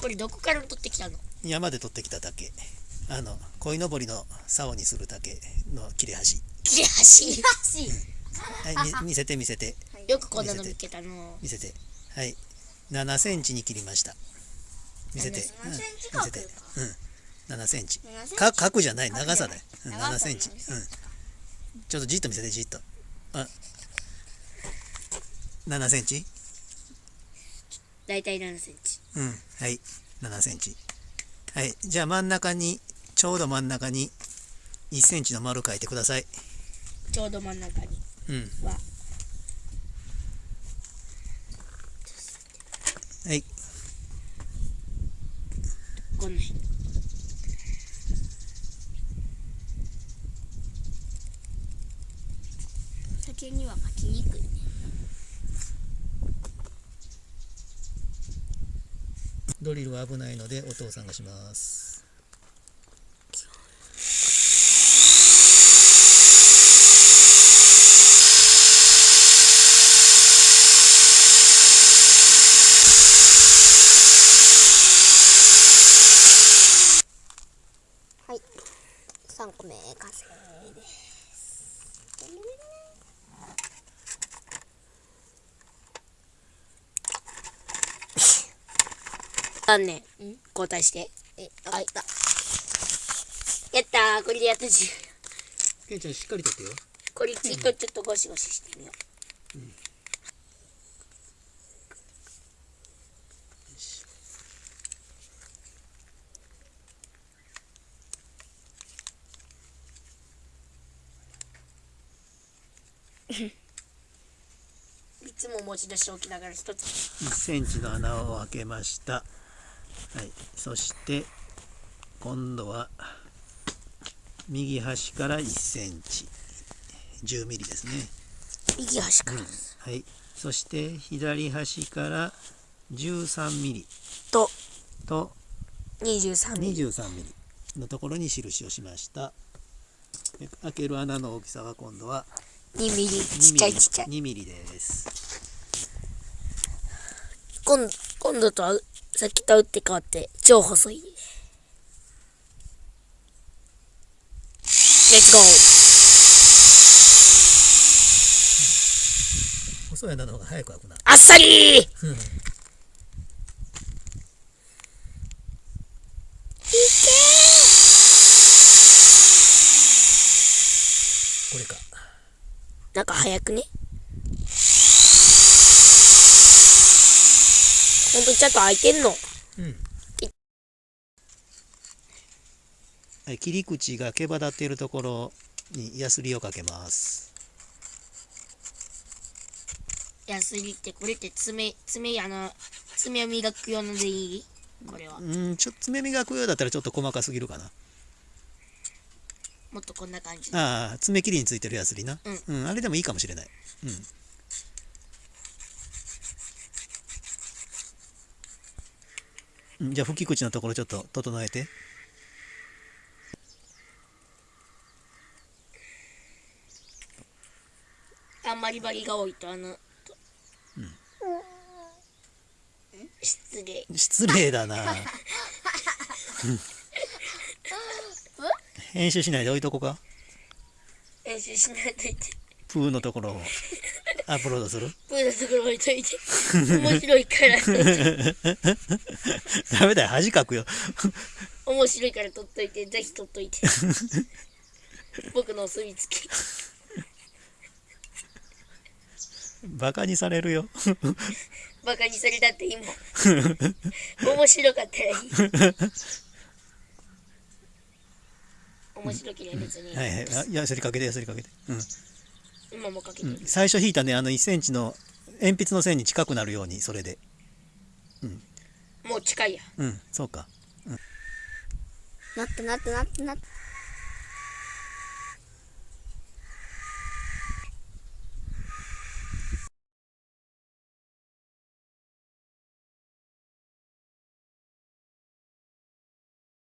これどこから取ってきたの？山で取ってきた竹あの鯉のぼりの竿にする竹の切れ端。切れ端？はいみ見せて見せて。よくこんなの見つけたの。見せて。はい。7センチに切りました。見せて、7うんセンチ見せて。角うん。7センチ。7センチ。か角じゃない。長さだよ、うん、7長さセンチ、うん、ちょっとじっと見せてじっと。あ。7センチ？大体7センチ。うん。はい。7センチ。はい。じゃあ真ん中にちょうど真ん中に1センチの丸書いてください。ちょうど真ん中に。うん。ははい。この辺。竹には巻きにくいねドリルは危ないのでお父さんがします。はい。3個目完成で。すあんね。交代して。えあった。やったー。これでやったじケンちゃんしっかりとってよ。これちょっとちょっとゴシゴシしてみよう。いつも持ち出しておきながら一つ。1センチの穴を開けましたはい。そして今度は右端から1センチ。10ミリですね。右端から。はい。そして左端から13ミリ。と。と。23ミリ。23ミリのところに印をしました。で開ける穴の大きさは今度は2ミリ。ちっちゃいちっちゃい。2ミリです。今度今度とはさっきと打って変わって超細い。レッツゴー細い穴の方が早く開くな。あっさり。ー。これか。なんか早くね？ほんとちゃんと開いてんの。はい切り口が毛羽立っているところにヤスリをかけます。ヤスリってこれって爪爪あの爪を磨く用のでいい？これは。うんちょっと爪磨くようだったらちょっと細かすぎるかな。もっとこんな感じ。ああ爪切りについてるヤスリな。ううん、あれでもいいかもしれない。うん、うん、じゃあ吹き口のところちょっと整えて。あんまりバリが多いとあの、失礼。失礼だな。編集しないで置いとこうか。練習しないといてプーのところをアップロードする？プーのところ置いといて。面白いから。ダメだよ恥かくよ。面白いから撮っといて。ぜひ撮っといて。僕のお墨付きバカにされるよ。バカにされたっていいもん面白かったらいい面白ければ別に、はいはい。あヤスリかけてヤスリかけて。うん今もかけてる、最初引いたねあの1センチの鉛筆の線に近くなるようにそれで。もう近いや。うんそうか。なったなったなったなった